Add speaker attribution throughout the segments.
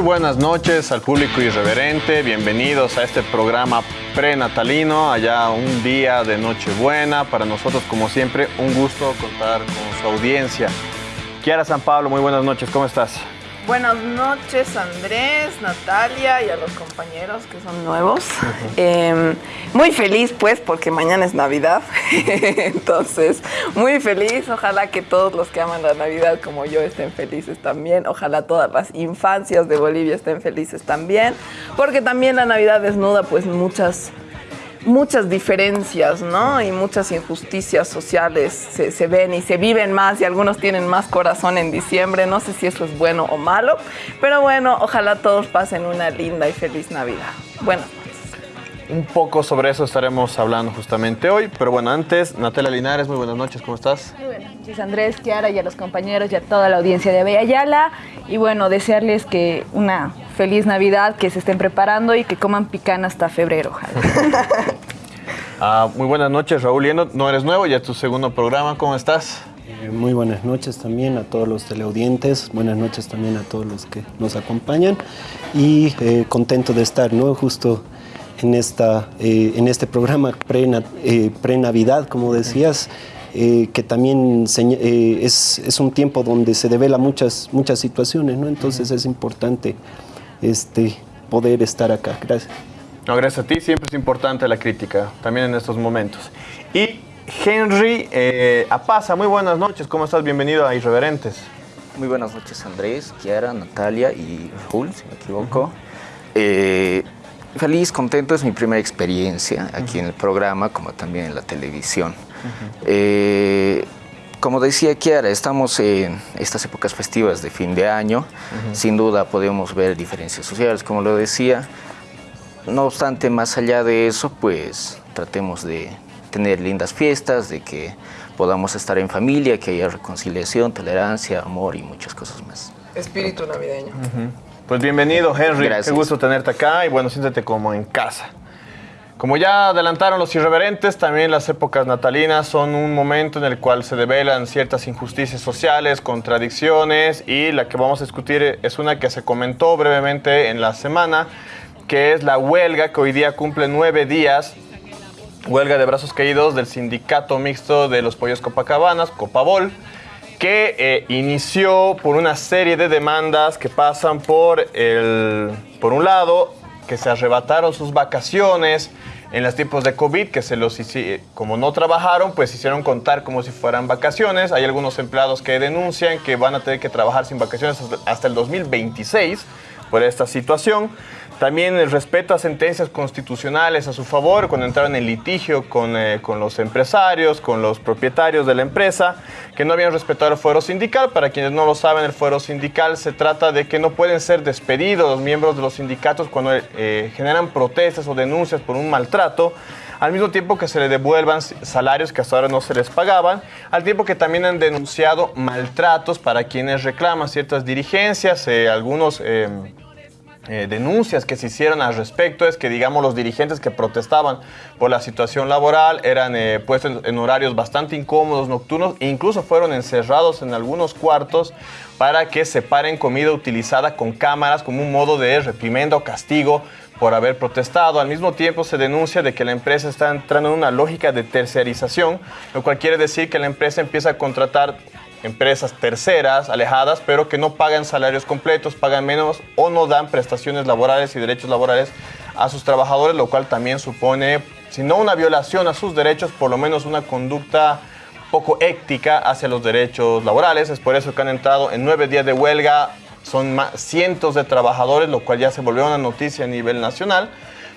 Speaker 1: Muy buenas noches al público irreverente, bienvenidos a este programa prenatalino, allá un día de Nochebuena, para nosotros como siempre un gusto contar con su audiencia. Kiara San Pablo, muy buenas noches, ¿cómo estás?
Speaker 2: Buenas noches Andrés, Natalia y a los compañeros que son nuevos. Eh, muy feliz pues porque mañana es Navidad. Entonces, muy feliz. Ojalá que todos los que aman la Navidad como yo estén felices también. Ojalá todas las infancias de Bolivia estén felices también. Porque también la Navidad desnuda pues muchas muchas diferencias, ¿no? Y muchas injusticias sociales se, se, ven y se viven más y algunos tienen más corazón en diciembre. No sé si eso es bueno o malo, pero bueno, ojalá todos pasen una linda y feliz Navidad. Bueno.
Speaker 1: Un poco sobre eso estaremos hablando justamente hoy, pero bueno, antes, Natalia Linares, muy buenas noches, ¿cómo estás?
Speaker 3: Muy buenas noches, Andrés, Kiara y a los compañeros y a toda la audiencia de Bella Yala. Y bueno, desearles que una feliz Navidad, que se estén preparando y que coman picana hasta febrero, ojalá.
Speaker 1: ah, muy buenas noches, Raúl Liendo, no eres nuevo, ya es tu segundo programa, ¿cómo estás?
Speaker 4: Eh, muy buenas noches también a todos los teleaudientes, buenas noches también a todos los que nos acompañan y eh, contento de estar, ¿no? Justo en, esta, eh, en este programa pre-Navidad, como decías, eh, que también eh, es, es, un tiempo donde se devela muchas, muchas situaciones, ¿no? Entonces es importante este, poder estar acá. Gracias.
Speaker 1: No, gracias a ti, siempre es importante la crítica, también en estos momentos. Y Henry eh, Apaza, muy buenas noches, ¿cómo estás? Bienvenido a Irreverentes.
Speaker 5: Muy buenas noches Andrés, Kiara, Natalia y Raúl, si me equivoco. Uh -huh. eh, feliz, contento, es mi primera experiencia aquí uh -huh. en el programa, como también en la televisión. Uh -huh. eh, como decía Kiara, estamos en estas épocas festivas de fin de año. Uh -huh. Sin duda podemos ver diferencias sociales, como lo decía. No obstante, más allá de eso, pues tratemos de tener lindas fiestas, de que podamos estar en familia, que haya reconciliación, tolerancia, amor y muchas cosas más.
Speaker 2: Espíritu navideño.
Speaker 1: Uh -huh. Pues bienvenido, Henry. Gracias. Qué gusto tenerte acá y bueno, siéntete como en casa. Como ya adelantaron los irreverentes, también las épocas natalinas son un momento en el cual se develan ciertas injusticias sociales, contradicciones y la que vamos a discutir es una que se comentó brevemente en la semana, que es la huelga que hoy día cumple nueve días, huelga de brazos caídos del sindicato mixto de los pollos Copacabanas, Copabol, que eh, inició por una serie de demandas que pasan por, el, por un lado, que se arrebataron sus vacaciones en los tiempos de COVID, que se los como no trabajaron, pues hicieron contar como si fueran vacaciones. Hay algunos empleados que denuncian que van a tener que trabajar sin vacaciones hasta el 2026 por esta situación. También el respeto a sentencias constitucionales a su favor cuando entraron en litigio con, eh, con, los empresarios, con los propietarios de la empresa, que no habían respetado el fuero sindical. Para quienes no lo saben, el fuero sindical se trata de que no pueden ser despedidos los miembros de los sindicatos cuando eh, generan protestas o denuncias por un maltrato al mismo tiempo que se le devuelvan salarios que hasta ahora no se les pagaban, al tiempo que también han denunciado maltratos para quienes reclaman ciertas dirigencias, eh, algunos... Eh, eh, denuncias que se hicieron al respecto es que, digamos, los dirigentes que protestaban por la situación laboral eran eh, puestos en, horarios bastante incómodos, nocturnos, e incluso fueron encerrados en algunos cuartos para que separen comida utilizada con cámaras como un modo de reprimenda o castigo por haber protestado. Al mismo tiempo se denuncia de que la empresa está entrando en una lógica de terciarización, lo cual quiere decir que la empresa empieza a contratar empresas terceras, alejadas, pero que no pagan salarios completos, pagan menos o no dan prestaciones laborales y derechos laborales a sus trabajadores, lo cual también supone, si no una violación a sus derechos, por lo menos una conducta poco ética hacia los derechos laborales. Es por eso que han entrado en nueve días de huelga, son más, cientos de trabajadores, lo cual ya se volvió una noticia a nivel nacional.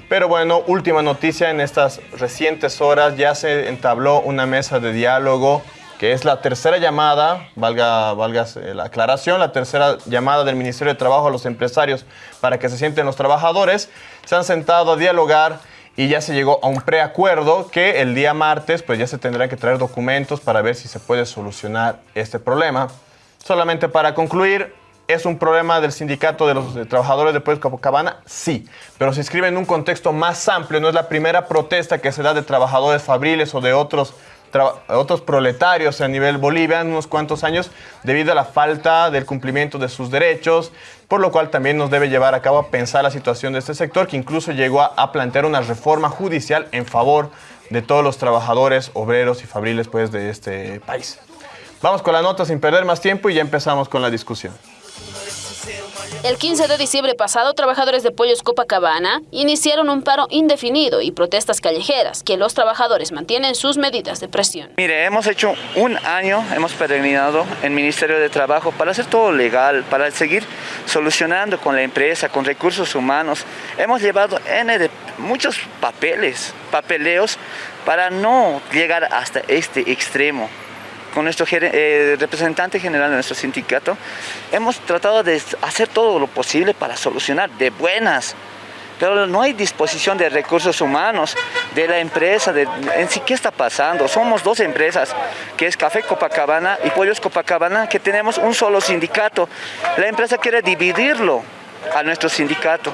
Speaker 1: Pero bueno, última noticia, en estas recientes horas ya se entabló una mesa de diálogo que es la tercera llamada, valga, valga la aclaración, la tercera llamada del Ministerio de Trabajo a los empresarios para que se sienten los trabajadores. Se han sentado a dialogar y ya se llegó a un preacuerdo que el día martes pues ya se tendrán que traer documentos para ver si se puede solucionar este problema. Solamente para concluir, ¿Es un problema del sindicato de los trabajadores de Pueblos Copacabana? Sí, pero se inscribe en un contexto más amplio, no es la primera protesta que se da de trabajadores fabriles o de otros otros proletarios a nivel Bolivia en unos cuantos años debido a la falta del cumplimiento de sus derechos, por lo cual también nos debe llevar a cabo a pensar la situación de este sector, que incluso llegó a, plantear una reforma judicial en favor de todos los trabajadores, obreros y fabriles pues, de este país. Vamos con la nota sin perder más tiempo y ya empezamos con la discusión.
Speaker 6: El 15 de diciembre pasado, trabajadores de Pollos Copacabana iniciaron un paro indefinido y protestas callejeras, que los trabajadores mantienen sus medidas de presión.
Speaker 7: Mire, hemos hecho un año, hemos peregrinado en Ministerio de Trabajo para hacer todo legal, para seguir solucionando con la empresa, con recursos humanos. Hemos llevado N de muchos papeles, papeleos, para no llegar hasta este extremo con nuestro eh, representante general de nuestro sindicato, hemos tratado de hacer todo lo posible para solucionar de buenas, pero no hay disposición de recursos humanos de la empresa, de, en sí, ¿qué está pasando? Somos dos empresas, que es Café Copacabana y Pollos Copacabana, que tenemos un solo sindicato. La empresa quiere dividirlo a nuestro sindicato.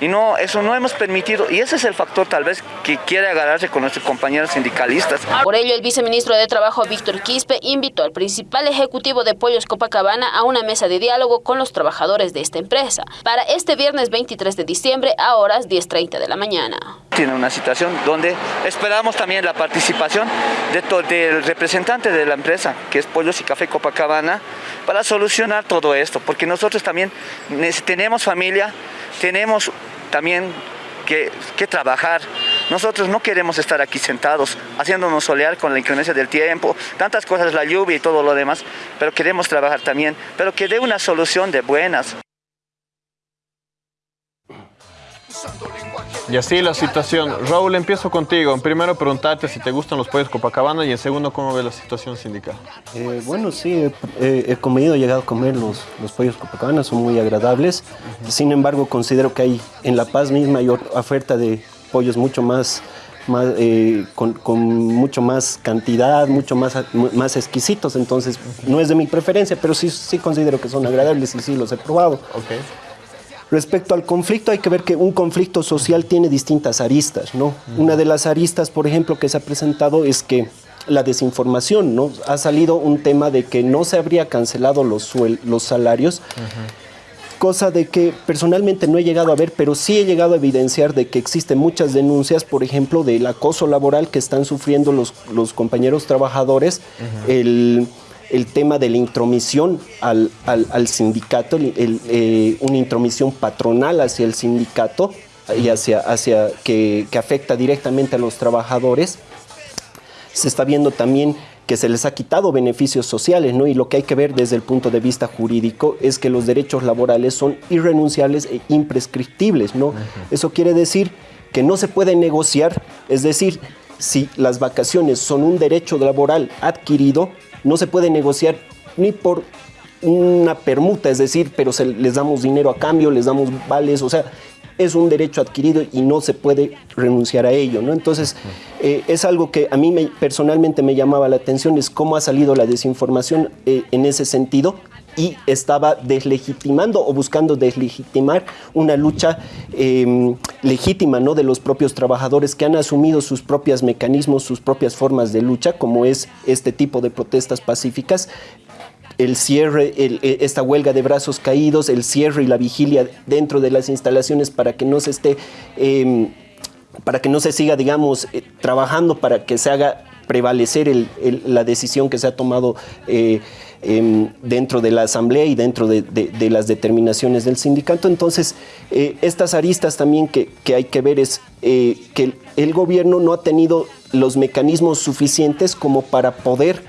Speaker 7: Y no, eso no hemos permitido, y ese es el factor tal vez que quiere agarrarse con nuestros compañeros sindicalistas.
Speaker 6: Por ello, el viceministro de Trabajo, Víctor Quispe, invitó al principal ejecutivo de Pollos Copacabana a una mesa de diálogo con los trabajadores de esta empresa, para este viernes 23 de diciembre a horas 10.30 de la mañana.
Speaker 7: Tiene una situación donde esperamos también la participación de del representante de la empresa, que es Pollos y Café Copacabana, para solucionar todo esto, porque nosotros también tenemos familia, tenemos también que, que, trabajar. Nosotros no queremos estar aquí sentados, haciéndonos solear con la inclemencia del tiempo, tantas cosas, la lluvia y todo lo demás, pero queremos trabajar también, pero que dé una solución de buenas.
Speaker 1: Y así la situación. Raúl, empiezo contigo. En primero preguntarte si te gustan los pollos Copacabana y en segundo cómo ves la situación sindical.
Speaker 4: Eh, bueno, sí, he, comido, he llegado a comer los, los pollos Copacabana, son muy agradables. Sin embargo, considero que hay en La Paz misma hay oferta de pollos mucho más, más eh, con, con, mucho más cantidad, mucho más, más exquisitos. Entonces, no es de mi preferencia, pero sí, sí considero que son agradables y sí los he probado.
Speaker 1: Okay.
Speaker 4: Respecto al conflicto, hay que ver que un conflicto social tiene distintas aristas, ¿no? Una de las aristas, por ejemplo, que se ha presentado es que la desinformación, ¿no? Ha salido un tema de que no se habría cancelado los, los salarios, cosa de que personalmente no he llegado a ver, pero sí he llegado a evidenciar de que existen muchas denuncias, por ejemplo, del acoso laboral que están sufriendo los, los compañeros trabajadores, el el tema de la intromisión al, sindicato, eh, una intromisión patronal hacia el sindicato y hacia, hacia que, afecta directamente a los trabajadores. Se está viendo también que se les ha quitado beneficios sociales, ¿no? Y lo que hay que ver desde el punto de vista jurídico es que los derechos laborales son irrenunciables e imprescriptibles, ¿no? Eso quiere decir que no se puede negociar, es decir, si las vacaciones son un derecho laboral adquirido, no se puede negociar ni por una permuta, es decir, pero se, les damos dinero a cambio, les damos vales, o sea, es un derecho adquirido y no se puede renunciar a ello, ¿no? Entonces, eh, es algo que a mí me, personalmente me llamaba la atención, es cómo ha salido la desinformación eh, en ese sentido y estaba deslegitimando o buscando deslegitimar una lucha em, legítima ¿no? de los propios trabajadores que han asumido sus propios mecanismos, sus propias formas de lucha, como es este tipo de protestas pacíficas, el cierre, e, esta huelga de brazos caídos, el cierre y la vigilia dentro de las instalaciones para que no se esté, em, para que no se siga, digamos, eh, trabajando para que se haga prevalecer la decisión que se ha tomado eh, em, dentro de la asamblea y dentro de, las determinaciones del sindicato. Entonces, eh, estas aristas también que, hay que ver es que el gobierno no ha tenido los mecanismos suficientes como para poder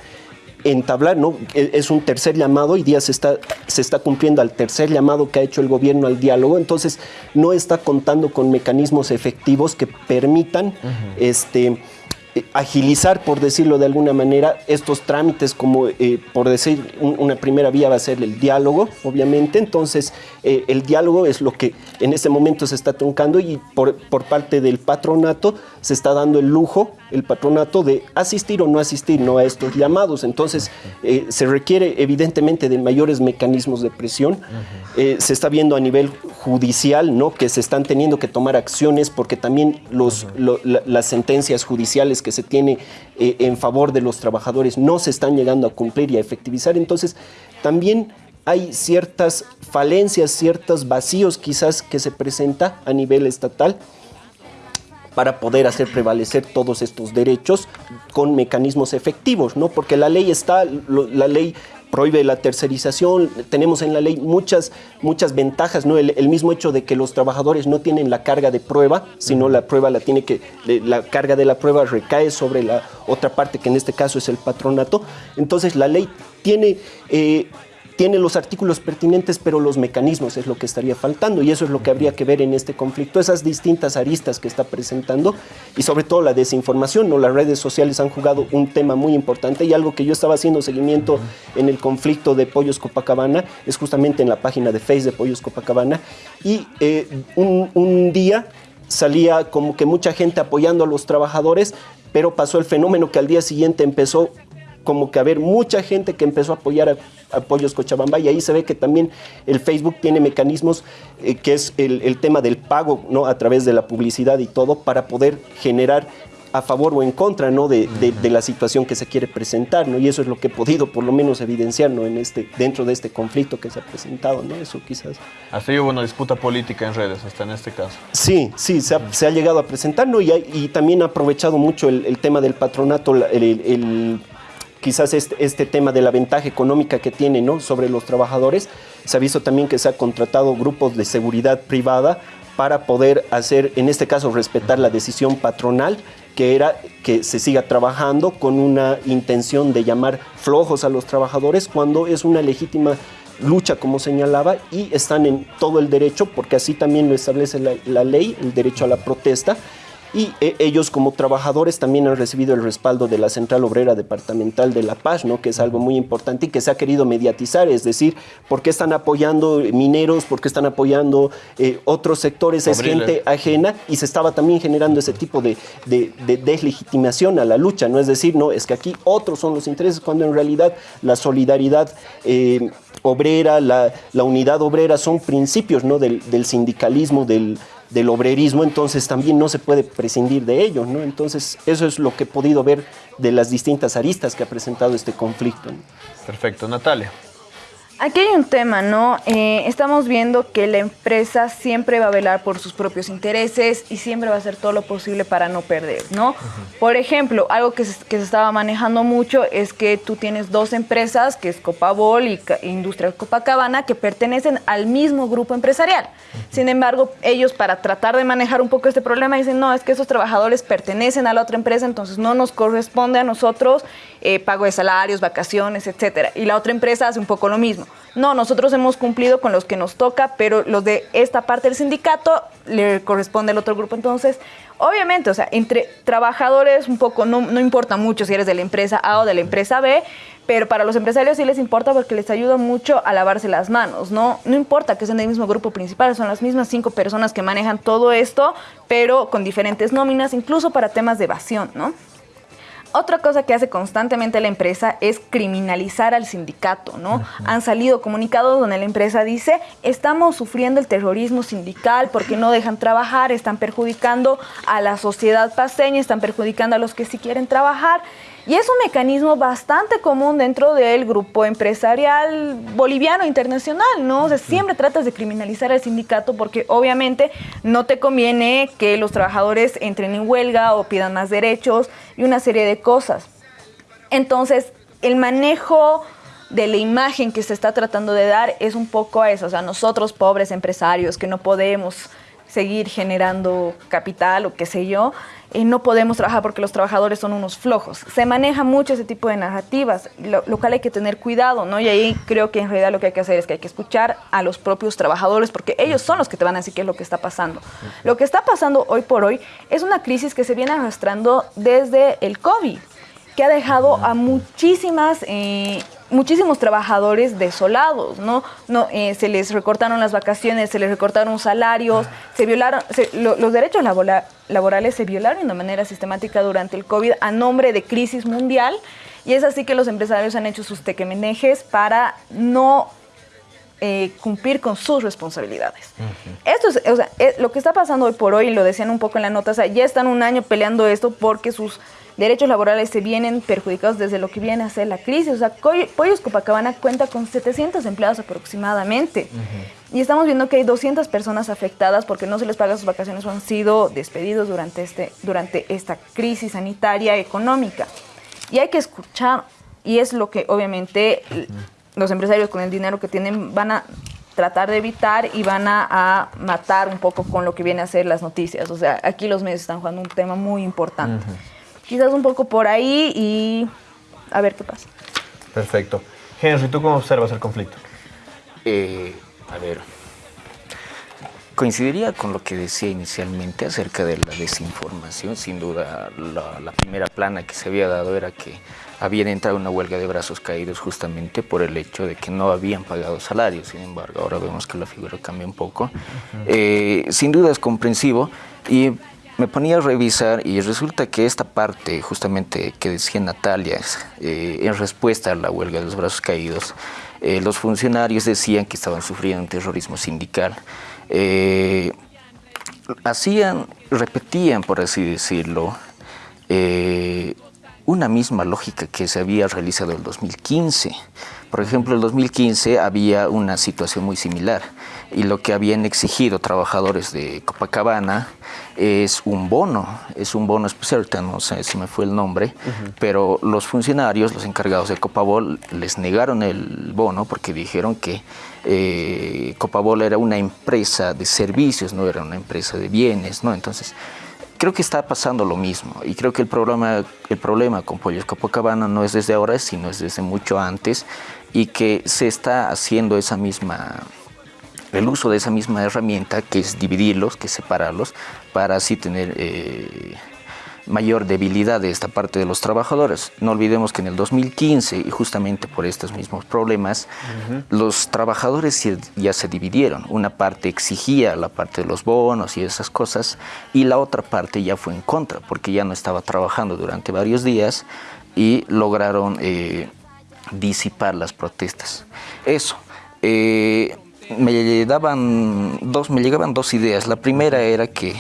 Speaker 4: entablar, ¿no? E, es un tercer llamado, y día se está, se está cumpliendo al tercer llamado que ha hecho el gobierno al diálogo, entonces no está contando con mecanismos efectivos que permitan este, eh, agilizar, por decirlo de alguna manera, estos trámites, como eh, por decir, una primera vía va a ser el diálogo, obviamente. Entonces, eh, el diálogo es lo que en este momento se está truncando y por, por, parte del patronato se está dando el lujo, el patronato, de asistir o no asistir ¿no? a estos llamados. Entonces, se requiere evidentemente de mayores mecanismos de presión. se está viendo a nivel judicial, ¿no? que se están teniendo que tomar acciones porque también los, las sentencias judiciales que se tiene eh, en favor de los trabajadores no se están llegando a cumplir y a efectivizar. Entonces, también hay ciertas falencias, ciertos vacíos quizás que se presenta a nivel estatal para poder hacer prevalecer todos estos derechos con mecanismos efectivos, ¿no? Porque la ley está, la ley prohíbe la tercerización, tenemos en la ley muchas, muchas ventajas, ¿no? El, mismo hecho de que los trabajadores no tienen la carga de prueba, sino la prueba la tiene que, la carga de la prueba recae sobre la otra parte, que en este caso es el patronato. Entonces la ley tiene eh, tiene los artículos pertinentes, pero los mecanismos es lo que estaría faltando y eso es lo que habría que ver en este conflicto, esas distintas aristas que está presentando y sobre todo la desinformación, ¿no? las redes sociales han jugado un tema muy importante y algo que yo estaba haciendo seguimiento en el conflicto de Pollos Copacabana es justamente en la página de Facebook de Pollos Copacabana y eh, un, un día salía como que mucha gente apoyando a los trabajadores, pero pasó el fenómeno que al día siguiente empezó como que haber mucha gente que empezó a apoyar a, Apoyos Cochabamba y ahí se ve que también el Facebook tiene mecanismos eh, que es el, tema del pago ¿no? a través de la publicidad y todo para poder generar a favor o en contra ¿no? de, la situación que se quiere presentar, ¿no? y eso es lo que he podido por lo menos evidenciar ¿no? en este, dentro de este conflicto que se ha presentado, ¿no? eso quizás.
Speaker 1: Hasta hubo una disputa política en redes, hasta en este caso.
Speaker 4: Sí, sí, se ha, llegado a presentar ¿no? y, y, también ha aprovechado mucho el, tema del patronato, el quizás este, este, tema de la ventaja económica que tiene ¿no? sobre los trabajadores. Se ha visto también que se ha contratado grupos de seguridad privada para poder hacer, en este caso, respetar la decisión patronal, que era que se siga trabajando con una intención de llamar flojos a los trabajadores cuando es una legítima lucha, como señalaba, y están en todo el derecho, porque así también lo establece la, la ley, el derecho a la protesta, y eh, ellos como trabajadores también han recibido el respaldo de la Central Obrera Departamental de La Paz, ¿no? que es algo muy importante y que se ha querido mediatizar, es decir, ¿por qué están apoyando mineros? ¿Por qué están apoyando eh, otros sectores? Es gente ajena y se estaba también generando ese tipo de, deslegitimación a la lucha, ¿no? Es decir, no, es que aquí otros son los intereses, cuando en realidad la solidaridad eh, obrera, la, unidad obrera son principios ¿no? del sindicalismo, del del obrerismo, entonces también no se puede prescindir de ello, ¿no? Entonces, eso es lo que he podido ver de las distintas aristas que ha presentado este conflicto.
Speaker 1: Perfecto. Natalia.
Speaker 3: Aquí hay un tema, ¿no? Eh, estamos viendo que la empresa siempre va a velar por sus propios intereses y siempre va a hacer todo lo posible para no perder, ¿no? Por ejemplo, algo que se, que se, estaba manejando mucho es que tú tienes dos empresas, que es Copabol y Industria Copacabana, que pertenecen al mismo grupo empresarial. Sin embargo, ellos para tratar de manejar un poco este problema dicen, no, es que esos trabajadores pertenecen a la otra empresa, entonces no nos corresponde a nosotros eh, pago de salarios, vacaciones, etcétera. Y la otra empresa hace un poco lo mismo. No, nosotros hemos cumplido con los que nos toca, pero los de esta parte del sindicato le corresponde al otro grupo. Entonces, obviamente, o sea, entre trabajadores un poco, no, no importa mucho si eres de la empresa A o de la empresa B, pero para los empresarios sí les importa porque les ayuda mucho a lavarse las manos, ¿no? No importa que sean del mismo grupo principal, son las mismas cinco personas que manejan todo esto, pero con diferentes nóminas, incluso para temas de evasión, ¿no? Otra cosa que hace constantemente la empresa es criminalizar al sindicato, ¿no? Han salido comunicados donde la empresa dice, estamos sufriendo el terrorismo sindical porque no dejan trabajar, están perjudicando a la sociedad paseña, están perjudicando a los que sí quieren trabajar. Y es un mecanismo bastante común dentro del grupo empresarial boliviano internacional, ¿no? O sea, siempre tratas de criminalizar al sindicato porque obviamente no te conviene que los trabajadores entren en huelga o pidan más derechos y una serie de cosas. Entonces, el manejo de la imagen que se está tratando de dar es un poco a eso, o sea, nosotros pobres empresarios que no podemos seguir generando capital o qué sé yo, eh, no podemos trabajar porque los trabajadores son unos flojos. Se maneja mucho ese tipo de narrativas, lo, cual hay que tener cuidado, ¿no? Y ahí creo que en realidad lo que hay que hacer es que hay que escuchar a los propios trabajadores porque ellos son los que te van a decir qué es lo que está pasando. Lo que está pasando hoy por hoy es una crisis que se viene arrastrando desde el COVID, que ha dejado a muchísimas... Eh, muchísimos trabajadores desolados, ¿no? no eh, se les recortaron las vacaciones, se les recortaron salarios, se violaron, los derechos laborales se violaron de manera sistemática durante el COVID a nombre de crisis mundial y es así que los empresarios han hecho sus tequemenejes para no eh, cumplir con sus responsabilidades. Esto es, o sea, eh, lo que está pasando hoy por hoy, lo decían un poco en la nota, o sea, ya están un año peleando esto porque sus derechos laborales se vienen perjudicados desde lo que viene a ser la crisis. O sea, Pollos Copacabana cuenta con 700 empleados aproximadamente. Y estamos viendo que hay 200 personas afectadas porque no se les paga sus vacaciones o han sido despedidos durante, este, durante esta crisis sanitaria económica. Y hay que escuchar, y es lo que obviamente los empresarios con el dinero que tienen van a tratar de evitar y van a, matar un poco con lo que viene a ser las noticias. O sea, aquí los medios están jugando un tema muy importante. Quizás un poco por ahí y a ver qué pasa.
Speaker 1: Perfecto. Henry, ¿tú cómo observas el conflicto?
Speaker 5: Eh, a ver, coincidiría con lo que decía inicialmente acerca de la desinformación. Sin duda, la, la primera plana que se había dado era que habían entrado en una huelga de brazos caídos justamente por el hecho de que no habían pagado salarios. Sin embargo, ahora vemos que la figura cambia un poco. Eh, sin duda es comprensivo y me ponía a revisar y resulta que esta parte justamente que decía Natalia eh, en respuesta a la huelga de los brazos caídos, eh, los funcionarios decían que estaban sufriendo un terrorismo sindical. hacían, repetían, por así decirlo, una misma lógica que se había realizado en el 2015. Por ejemplo, en el 2015 había una situación muy similar y lo que habían exigido trabajadores de Copacabana es un bono, es un bono especial, no sé si me fue el nombre, pero los funcionarios, los encargados de Copabol, les negaron el bono porque dijeron que eh, Copabol era una empresa de servicios, no era una empresa de bienes, ¿no? Entonces, creo que está pasando lo mismo y creo que el problema, el problema con Pollos Copacabana no es desde ahora, sino es desde mucho antes y que se está haciendo esa misma, el uso de esa misma herramienta que es dividirlos, que es separarlos, para así tener eh, mayor debilidad de esta parte de los trabajadores. No olvidemos que en el 2015, y justamente por estos mismos problemas, los trabajadores ya se dividieron. Una parte exigía la parte de los bonos y esas cosas, y la otra parte ya fue en contra, porque ya no estaba trabajando durante varios días y lograron eh, disipar las protestas. Eso. Eh, me, daban dos, me llegaban dos ideas. La primera era que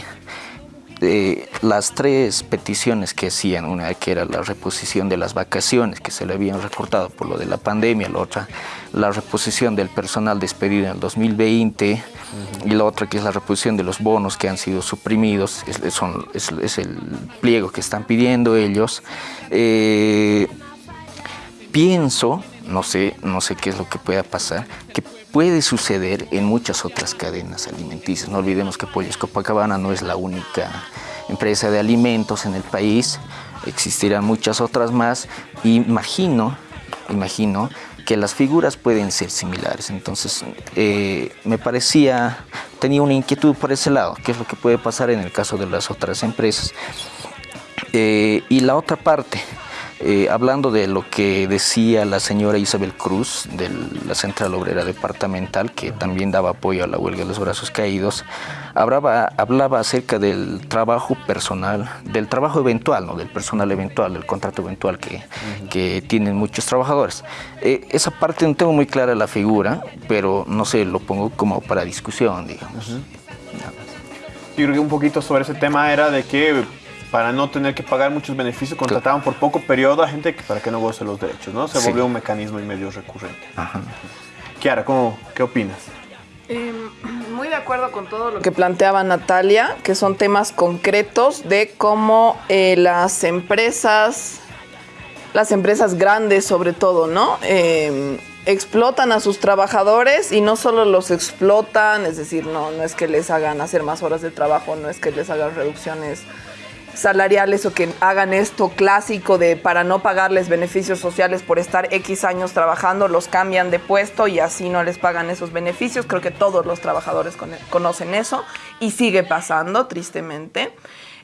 Speaker 5: las tres peticiones que hacían, una que era la reposición de las vacaciones que se le habían recortado por lo de la pandemia, la otra la reposición del personal despedido en el 2020 y la otra que es la reposición de los bonos que han sido suprimidos, es, el pliego que están pidiendo ellos. Eh, pienso, no sé, no sé qué es lo que pueda pasar, que puede suceder en muchas otras cadenas alimenticias. No olvidemos que Pollos Copacabana no es la única empresa de alimentos en el país, existirán muchas otras más. Imagino, imagino que las figuras pueden ser similares. Entonces, eh, me parecía, tenía una inquietud por ese lado, qué es lo que puede pasar en el caso de las otras empresas. Eh, y la otra parte, eh, hablando de lo que decía la señora Isabel Cruz de la Central Obrera Departamental, que también daba apoyo a la huelga de los brazos caídos, hablaba, hablaba acerca del trabajo personal, del trabajo eventual, ¿no? del personal eventual, del contrato eventual que, que tienen muchos trabajadores. Eh, esa parte no tengo muy clara la figura, pero no sé, lo pongo como para discusión, digamos.
Speaker 1: Yo creo que un poquito sobre ese tema era de que para no tener que pagar muchos beneficios, contrataban por poco periodo a gente para que no goce los derechos, ¿no? Se volvió un mecanismo y medio recurrente. Ajá. Kiara, ¿cómo, ¿qué opinas?
Speaker 2: Em, muy de acuerdo con todo lo que planteaba Natalia, que son temas concretos de cómo eh, las empresas, las empresas grandes sobre todo, ¿no? Em, explotan a sus trabajadores y no solo los explotan, es decir, no, no es que les hagan hacer más horas de trabajo, no es que les hagan reducciones salariales o que hagan esto clásico de para no pagarles beneficios sociales por estar X años trabajando, los cambian de puesto y así no les pagan esos beneficios. Creo que todos los trabajadores conocen eso y sigue pasando, tristemente.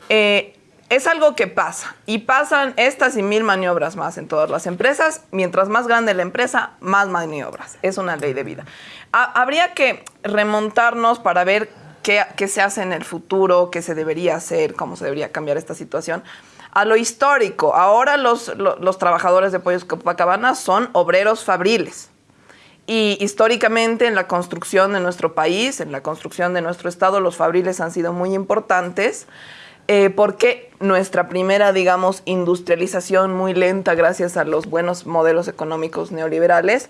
Speaker 2: Eh, es algo que pasa y pasan estas y mil maniobras más en todas las empresas. Mientras más grande la empresa, más maniobras. Es una ley de vida. habría que remontarnos para ver qué, se hace en el futuro, qué se debería hacer, cómo se debería cambiar esta situación. A lo histórico, ahora los, los, trabajadores de Pollos Copacabana son obreros fabriles. Y históricamente en la construcción de nuestro país, en la construcción de nuestro Estado, los fabriles han sido muy importantes. Eh, porque nuestra primera, digamos, industrialización muy lenta gracias a los buenos modelos económicos neoliberales,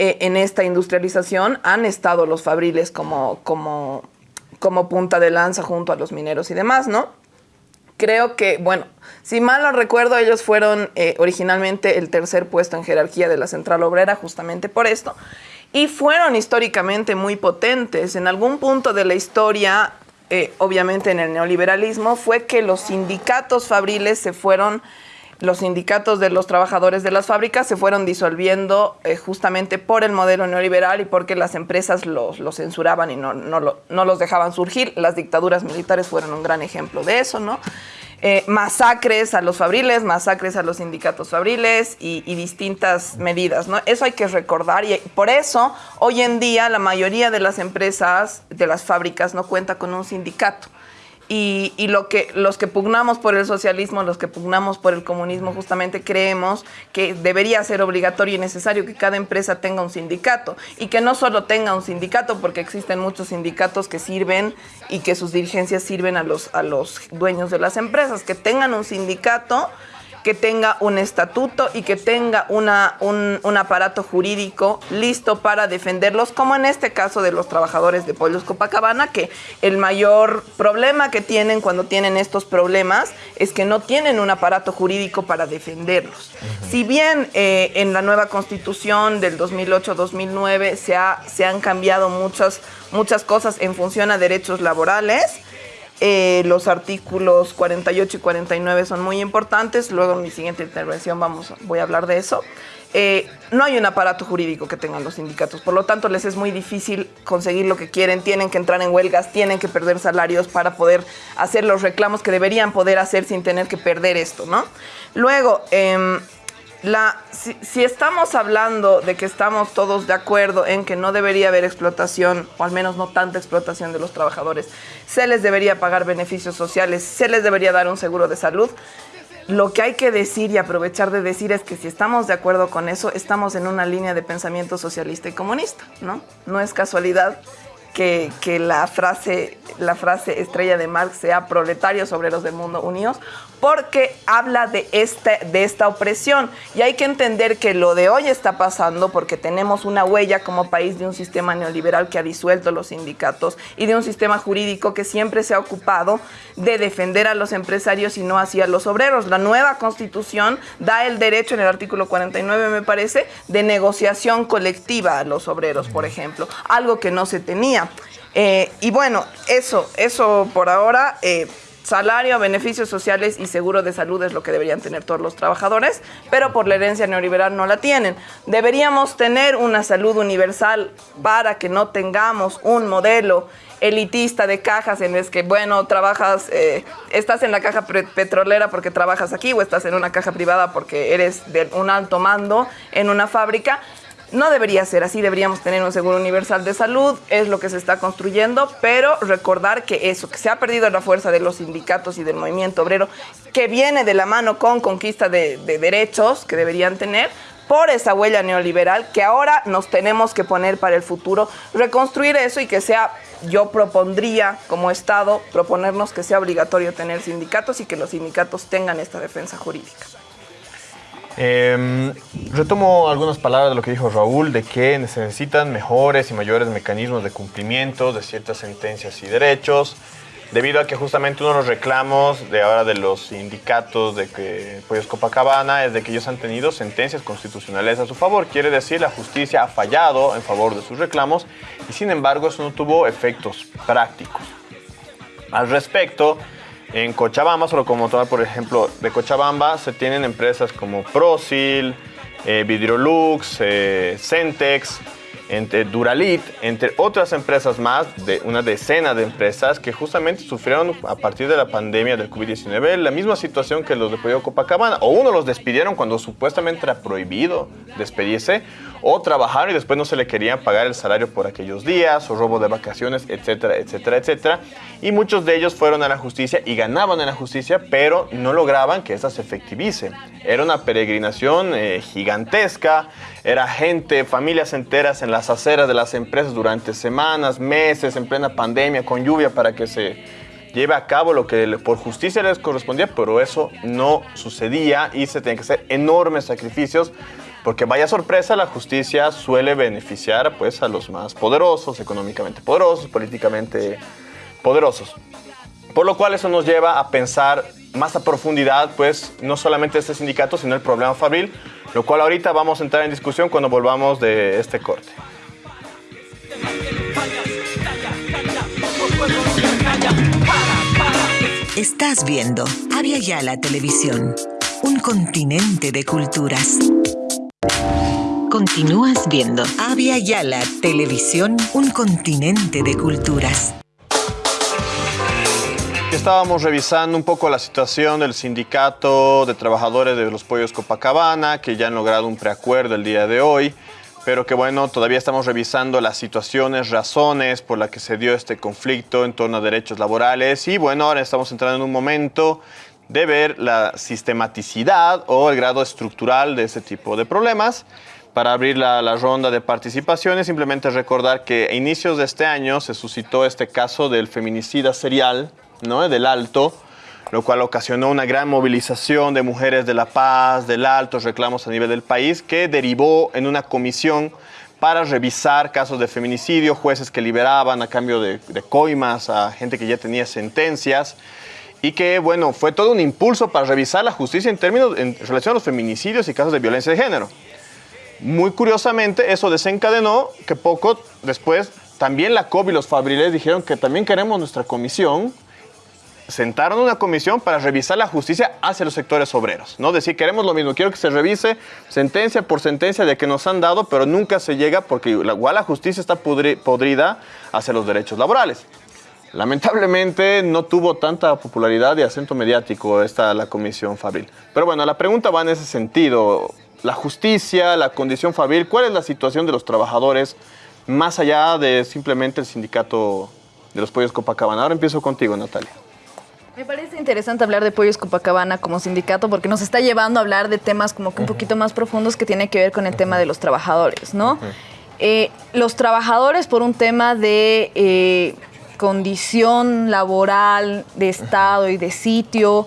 Speaker 2: eh, en esta industrialización han estado los fabriles como, como, como punta de lanza junto a los mineros y demás, ¿no? Creo que, bueno, si mal no recuerdo, ellos fueron eh, originalmente el tercer puesto en jerarquía de la central obrera justamente por esto. Y fueron históricamente muy potentes. En algún punto de la historia eh, obviamente en el neoliberalismo, fue que los sindicatos fabriles se fueron, los sindicatos de los trabajadores de las fábricas se fueron disolviendo eh, justamente por el modelo neoliberal y porque las empresas los, censuraban y no, no los dejaban surgir. Las dictaduras militares fueron un gran ejemplo de eso, ¿no? Eh, masacres a los fabriles, masacres a los sindicatos fabriles y, distintas medidas, ¿no? Eso hay que recordar y por eso hoy en día la mayoría de las empresas, de las fábricas, no cuenta con un sindicato. Y, lo que, los que pugnamos por el socialismo, los que pugnamos por el comunismo, justamente creemos que debería ser obligatorio y necesario que cada empresa tenga un sindicato. Y que no solo tenga un sindicato, porque existen muchos sindicatos que sirven y que sus dirigencias sirven a los, a los dueños de las empresas, que tengan un sindicato que tenga un estatuto y que tenga una, un, aparato jurídico listo para defenderlos, como en este caso de los trabajadores de Pollos Copacabana, que el mayor problema que tienen cuando tienen estos problemas es que no tienen un aparato jurídico para defenderlos. Si bien eh, en la nueva constitución del 2008-2009 se, se han cambiado muchas, muchas cosas en función a derechos laborales, eh, los artículos 48 y 49 son muy importantes. Luego en mi siguiente intervención vamos, voy a hablar de eso. Eh, no hay un aparato jurídico que tengan los sindicatos, por lo tanto les es muy difícil conseguir lo que quieren, tienen que entrar en huelgas, tienen que perder salarios para poder hacer los reclamos que deberían poder hacer sin tener que perder esto, ¿no? Luego, eh, la, si, estamos hablando de que estamos todos de acuerdo en que no debería haber explotación, o al menos no tanta explotación de los trabajadores, se les debería pagar beneficios sociales, se les debería dar un seguro de salud, lo que hay que decir y aprovechar de decir es que si estamos de acuerdo con eso, estamos en una línea de pensamiento socialista y comunista, ¿no? No es casualidad que, que, la, frase, la frase estrella de Marx sea proletarios obreros del mundo unidos, porque habla de, este, de esta opresión. Y hay que entender que lo de hoy está pasando porque tenemos una huella como país de un sistema neoliberal que ha disuelto los sindicatos y de un sistema jurídico que siempre se ha ocupado de defender a los empresarios y no así a los obreros. La nueva constitución da el derecho, en el artículo 49 me parece, de negociación colectiva a los obreros, por ejemplo, algo que no se tenía. Eh, y bueno, eso, eso por ahora. Eh, salario, beneficios sociales y seguro de salud es lo que deberían tener todos los trabajadores, pero por la herencia neoliberal no la tienen. Deberíamos tener una salud universal para que no tengamos un modelo elitista de cajas en el que, bueno, trabajas, eh, estás en la caja petrolera porque trabajas aquí o estás en una caja privada porque eres de un alto mando en una fábrica. No debería ser así, deberíamos tener un seguro universal de salud, es lo que se está construyendo, pero recordar que eso, que se ha perdido la fuerza de los sindicatos y del movimiento obrero, que viene de la mano con conquista de, derechos que deberían tener, por esa huella neoliberal que ahora nos tenemos que poner para el futuro, reconstruir eso y que sea, yo propondría como Estado, proponernos que sea obligatorio tener sindicatos y que los sindicatos tengan esta defensa jurídica.
Speaker 1: Em, retomo algunas palabras de lo que dijo Raúl, de que se necesitan mejores y mayores mecanismos de cumplimiento de ciertas sentencias y derechos, debido a que justamente uno de los reclamos de ahora de los sindicatos de que Pollos Copacabana es de que ellos han tenido sentencias constitucionales a su favor. Quiere decir, la justicia ha fallado en favor de sus reclamos y sin embargo eso no tuvo efectos prácticos. Al respecto, en Cochabamba, solo como tomar por ejemplo de Cochabamba, se tienen empresas como Prosil, eh, Vidrolux, eh, Centex, entre Duralit, entre otras empresas más, de una decena de empresas que justamente sufrieron a partir de la pandemia del COVID-19 la misma situación que los de Copacabana. O uno los despidieron cuando supuestamente era prohibido despedirse, o trabajaron y después no se le querían pagar el salario por aquellos días, o robo de vacaciones, etcétera, etcétera, etcétera. Y muchos de ellos fueron a la justicia y ganaban en la justicia, pero no lograban que esa se efectivice. Era una peregrinación eh, gigantesca, era gente, familias enteras en las aceras de las empresas durante semanas, meses, en plena pandemia, con lluvia, para que se lleve a cabo lo que por justicia les correspondía, pero eso no sucedía y se tenían que hacer enormes sacrificios porque vaya sorpresa, la justicia suele beneficiar pues, a los más poderosos, económicamente poderosos, políticamente poderosos. Por lo cual eso nos lleva a pensar más a profundidad, pues, no solamente este sindicato, sino el problema fabril, lo cual ahorita vamos a entrar en discusión cuando volvamos de este corte.
Speaker 8: Estás viendo Avia Yala Televisión, un continente de culturas. Continúas viendo Avia Yala Televisión, un continente de culturas.
Speaker 1: Estábamos revisando un poco la situación del sindicato de trabajadores de los pollos Copacabana, que ya han logrado un preacuerdo el día de hoy, pero que bueno, todavía estamos revisando las situaciones, razones por las que se dio este conflicto en torno a derechos laborales. Y bueno, ahora estamos entrando en un momento de ver la sistematicidad o el grado estructural de este tipo de problemas para abrir la, ronda de participaciones, simplemente recordar que a inicios de este año se suscitó este caso del feminicida serial, ¿no? del Alto, lo cual ocasionó una gran movilización de mujeres de La Paz, del Alto, reclamos a nivel del país, que derivó en una comisión para revisar casos de feminicidio, jueces que liberaban a cambio de, coimas a gente que ya tenía sentencias y que, bueno, fue todo un impulso para revisar la justicia en términos en relación a los feminicidios y casos de violencia de género. Muy curiosamente, eso desencadenó que poco después también la COB y los Fabriles dijeron que también queremos nuestra comisión. Sentaron una comisión para revisar la justicia hacia los sectores obreros. ¿no? Decir, queremos lo mismo, quiero que se revise sentencia por sentencia de que nos han dado, pero nunca se llega porque igual la justicia está podrida hacia los derechos laborales. Lamentablemente no tuvo tanta popularidad y acento mediático esta la comisión Fabril. Pero bueno, la pregunta va en ese sentido la justicia, la condición fabril, cuál es la situación de los trabajadores más allá de simplemente el sindicato de los pollos Copacabana. Ahora empiezo contigo, Natalia.
Speaker 3: Me parece interesante hablar de Pollos Copacabana como sindicato porque nos está llevando a hablar de temas como que un poquito más profundos que tienen que ver con el tema de los trabajadores, ¿no? Eh, los trabajadores por un tema de eh, condición laboral, de estado y de sitio,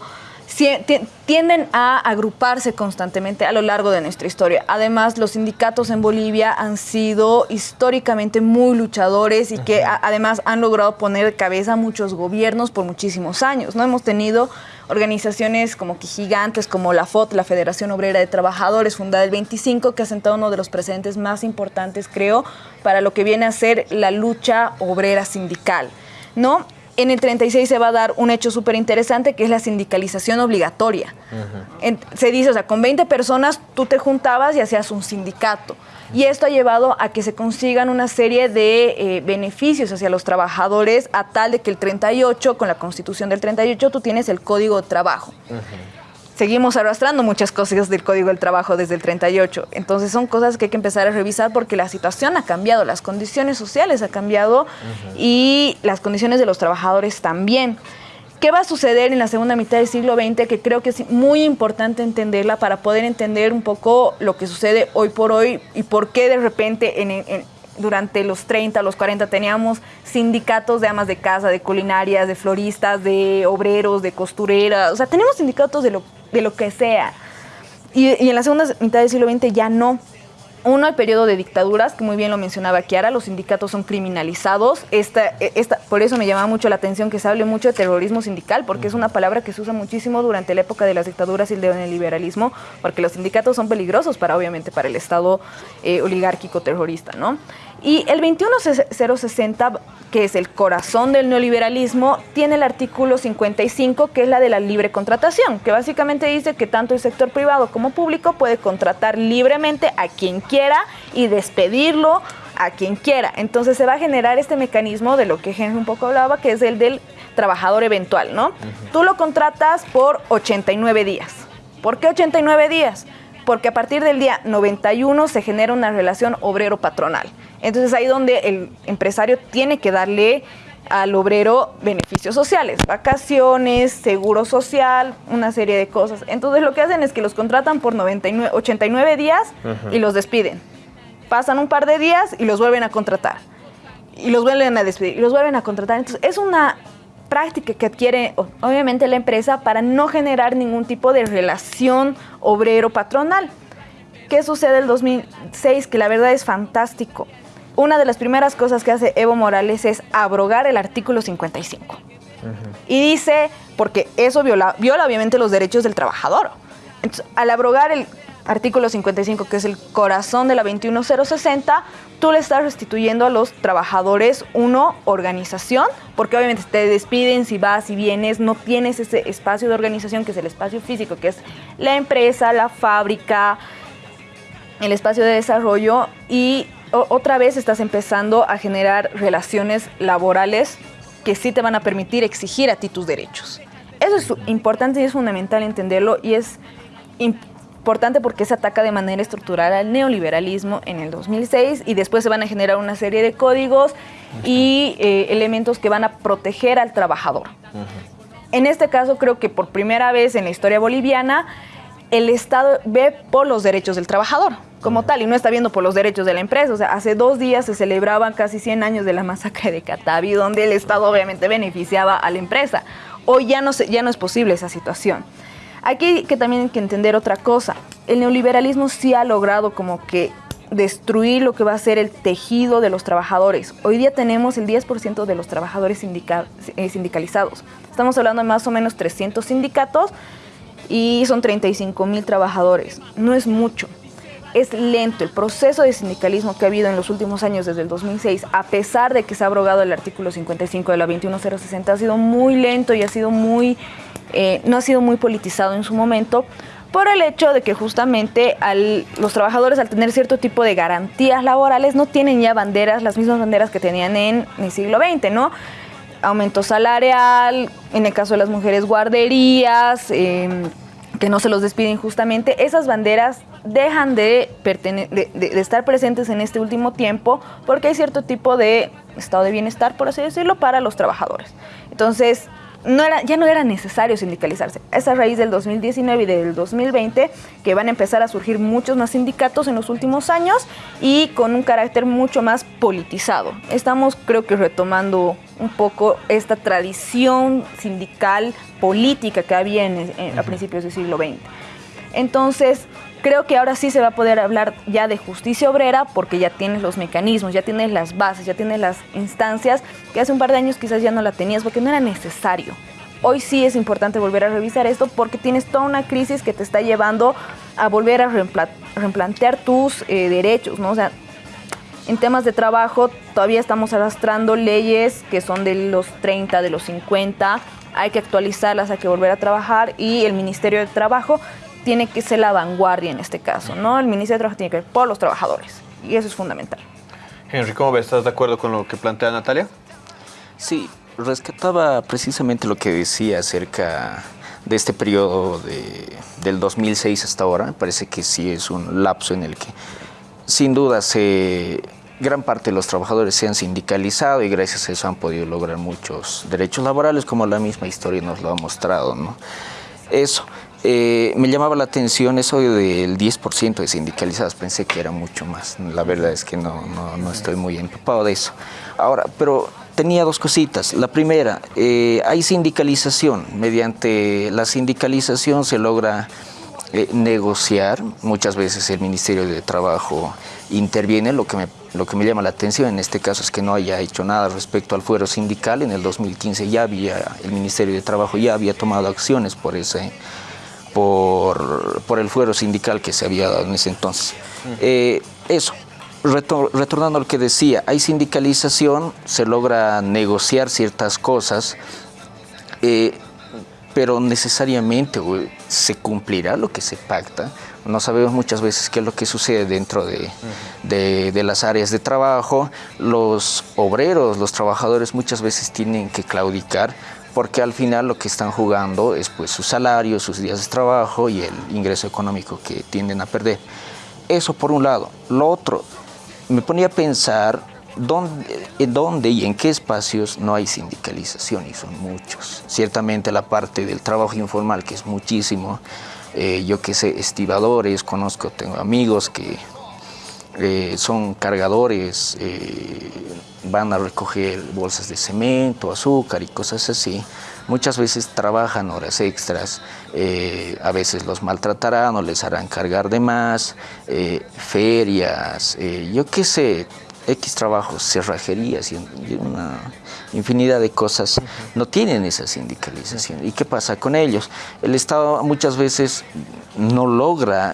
Speaker 3: tienden a agruparse constantemente a lo largo de nuestra historia. Además, los sindicatos en Bolivia han sido históricamente muy luchadores y que además han logrado poner cabeza a muchos gobiernos por muchísimos años. ¿no? Hemos tenido organizaciones como que gigantes como la FOT, la Federación Obrera de Trabajadores, fundada el 25, que ha sentado uno de los precedentes más importantes, creo, para lo que viene a ser la lucha obrera sindical. ¿no? En el 36 se va a dar un hecho súper interesante que es la sindicalización obligatoria. se dice, o sea, con 20 personas tú te juntabas y hacías un sindicato. Y esto ha llevado a que se consigan una serie de eh, beneficios hacia los trabajadores a tal de que el 38, con la constitución del 38, tú tienes el código de trabajo seguimos arrastrando muchas cosas del Código del Trabajo desde el 38. Entonces son cosas que hay que empezar a revisar porque la situación ha cambiado, las condiciones sociales han cambiado y las condiciones de los trabajadores también. ¿Qué va a suceder en la segunda mitad del siglo XX? Que creo que es muy importante entenderla para poder entender un poco lo que sucede hoy por hoy y por qué de repente en, durante los 30, los 40 teníamos sindicatos de amas de casa, de culinarias, de floristas, de obreros, de costureras. O sea, tenemos sindicatos de lo de lo que sea. Y, en la segunda mitad del siglo XX ya no. Uno, el periodo de dictaduras, que muy bien lo mencionaba Kiara, los sindicatos son criminalizados. Esta, esta, por eso me llama mucho la atención que se hable mucho de terrorismo sindical, porque es una palabra que se usa muchísimo durante la época de las dictaduras y el neoliberalismo, porque los sindicatos son peligrosos para, obviamente, para el Estado eh, oligárquico terrorista, ¿no? Y el 21060, que es el corazón del neoliberalismo, tiene el artículo 55, que es la de la libre contratación, que básicamente dice que tanto el sector privado como público puede contratar libremente a quien quiera y despedirlo a quien quiera. Entonces se va a generar este mecanismo de lo que Henry un poco hablaba, que es el del trabajador eventual, ¿no? Tú lo contratas por 89 días. ¿Por qué 89 días? Porque a partir del día 91 se genera una relación obrero-patronal. Entonces ahí donde el empresario tiene que darle al obrero beneficios sociales, vacaciones, seguro social, una serie de cosas. Entonces lo que hacen es que los contratan por 99, 89 días y los despiden. Pasan un par de días y los vuelven a contratar. Y los vuelven a despedir y los vuelven a contratar. Entonces es una práctica que adquiere obviamente la empresa para no generar ningún tipo de relación obrero-patronal. ¿Qué sucede el 2006? Que la verdad es fantástico una de las primeras cosas que hace Evo Morales es abrogar el artículo 55. Y dice, porque eso viola, viola obviamente los derechos del trabajador. Entonces, al abrogar el artículo 55, que es el corazón de la 21060, tú le estás restituyendo a los trabajadores una organización, porque obviamente te despiden si vas y vienes, no tienes ese espacio de organización que es el espacio físico, que es la empresa, la fábrica, el espacio de desarrollo y otra vez estás empezando a generar relaciones laborales que sí te van a permitir exigir a ti tus derechos. Eso es importante y es fundamental entenderlo y es importante porque se ataca de manera estructural al neoliberalismo en el 2006 y después se van a generar una serie de códigos y eh, elementos que van a proteger al trabajador. En este caso creo que por primera vez en la historia boliviana el Estado ve por los derechos del trabajador como tal y no está viendo por los derechos de la empresa. O sea, hace dos días se celebraban casi 100 años de la masacre de Catavi, donde el Estado obviamente beneficiaba a la empresa. Hoy ya no, ya no es posible esa situación. Aquí hay que también hay que entender otra cosa. El neoliberalismo sí ha logrado como que destruir lo que va a ser el tejido de los trabajadores. Hoy día tenemos el 10% de los trabajadores eh, sindicalizados. Estamos hablando de más o menos 300 sindicatos y son 35 mil trabajadores. No es mucho es lento. El proceso de sindicalismo que ha habido en los últimos años desde el 2006, a pesar de que se ha abrogado el artículo 55 de la 21060, ha sido muy lento y ha sido muy, eh, no ha sido muy politizado en su momento por el hecho de que justamente los trabajadores al tener cierto tipo de garantías laborales no tienen ya banderas, las mismas banderas que tenían en el siglo XX, ¿no? Aumento salarial, en el caso de las mujeres guarderías, em, que no se los despiden justamente, esas banderas dejan de, de, estar presentes en este último tiempo porque hay cierto tipo de estado de bienestar, por así decirlo, para los trabajadores. Entonces, no era, ya no era necesario sindicalizarse. Es a raíz del 2019 y del 2020 que van a empezar a surgir muchos más sindicatos en los últimos años y con un carácter mucho más politizado. Estamos creo que retomando un poco esta tradición sindical política que había a principios del siglo XX. Entonces, creo que ahora sí se va a poder hablar ya de justicia obrera porque ya tienes los mecanismos, ya tienes las bases, ya tienes las instancias que hace un par de años quizás ya no la tenías porque no era necesario. Hoy sí es importante volver a revisar esto porque tienes toda una crisis que te está llevando a volver a replantear tus eh, derechos, ¿no? O sea, en temas de trabajo todavía estamos arrastrando leyes que son de los 30, de los 50, hay que actualizarlas, hay que volver a trabajar y el Ministerio de Trabajo tiene que ser la vanguardia en este caso, ¿no? El Ministerio de Trabajo tiene que ver por los trabajadores y eso es fundamental.
Speaker 1: Henry, ¿cómo ves? ¿Estás de acuerdo con lo que plantea Natalia?
Speaker 5: Sí, rescataba precisamente lo que decía acerca de este periodo de, del 2006 hasta ahora. Parece que sí es un lapso en el que sin duda se, gran parte de los trabajadores se han sindicalizado y gracias a eso han podido lograr muchos derechos laborales como la misma historia nos lo ha mostrado. ¿no? Eso. Eh, me llamaba la atención eso del 10% de sindicalizadas, pensé que era mucho más. La verdad es que no, no, estoy muy empapado de eso. Ahora, pero tenía dos cositas. La primera, eh, hay sindicalización. Mediante la sindicalización se logra eh, negociar. Muchas veces el Ministerio de Trabajo interviene. Lo que, me, lo que me llama la atención en este caso es que no haya hecho nada respecto al fuero sindical. En el 2015 ya había, el Ministerio de Trabajo ya había tomado acciones por ese por, por, el fuero sindical que se había dado en ese entonces. Eh, eso, retornando a lo que decía, hay sindicalización, se logra negociar ciertas cosas, eh, pero necesariamente se cumplirá lo que se pacta. No sabemos muchas veces qué es lo que sucede dentro de, de, de, las áreas de trabajo. Los obreros, los trabajadores muchas veces tienen que claudicar porque al final lo que están jugando es pues su salario, sus días de trabajo y el ingreso económico que tienden a perder. Eso por un lado. Lo otro, me ponía a pensar ¿dónde, ¿dónde y en qué espacios no hay sindicalización? Y son muchos. Ciertamente la parte del trabajo informal, que es muchísimo, eh, yo que sé, estibadores, conozco, tengo amigos que eh, son cargadores, eh, van a recoger bolsas de cemento, azúcar y cosas así. Muchas veces trabajan horas extras, eh, a veces los maltratarán o les harán cargar de más, ferias, yo qué sé, X trabajos, cerrajerías y una infinidad de cosas no tienen esa sindicalización. ¿Y qué pasa con ellos? El Estado muchas veces no logra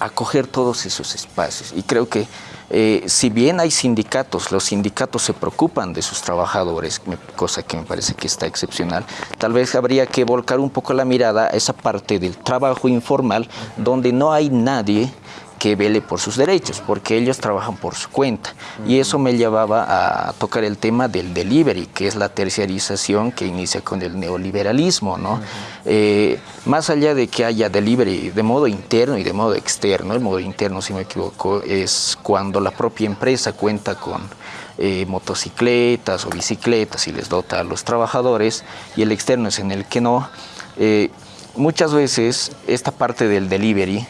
Speaker 5: acoger todos esos espacios. Y creo que eh, si bien hay sindicatos, los sindicatos se preocupan de sus trabajadores, cosa que me parece que está excepcional, tal vez habría que volcar un poco la mirada a esa parte del trabajo informal donde no hay nadie que vele por sus derechos, porque ellos trabajan por su cuenta. Y eso me llevaba a tocar el tema del delivery, que es la terciarización que inicia con el neoliberalismo. ¿no? Eh, más allá de que haya delivery de modo interno y de modo externo, el modo interno, si me equivoco, es cuando la propia empresa cuenta con eh, motocicletas o bicicletas y les dota a los trabajadores, y el externo es en el que no. Eh, muchas veces esta parte del delivery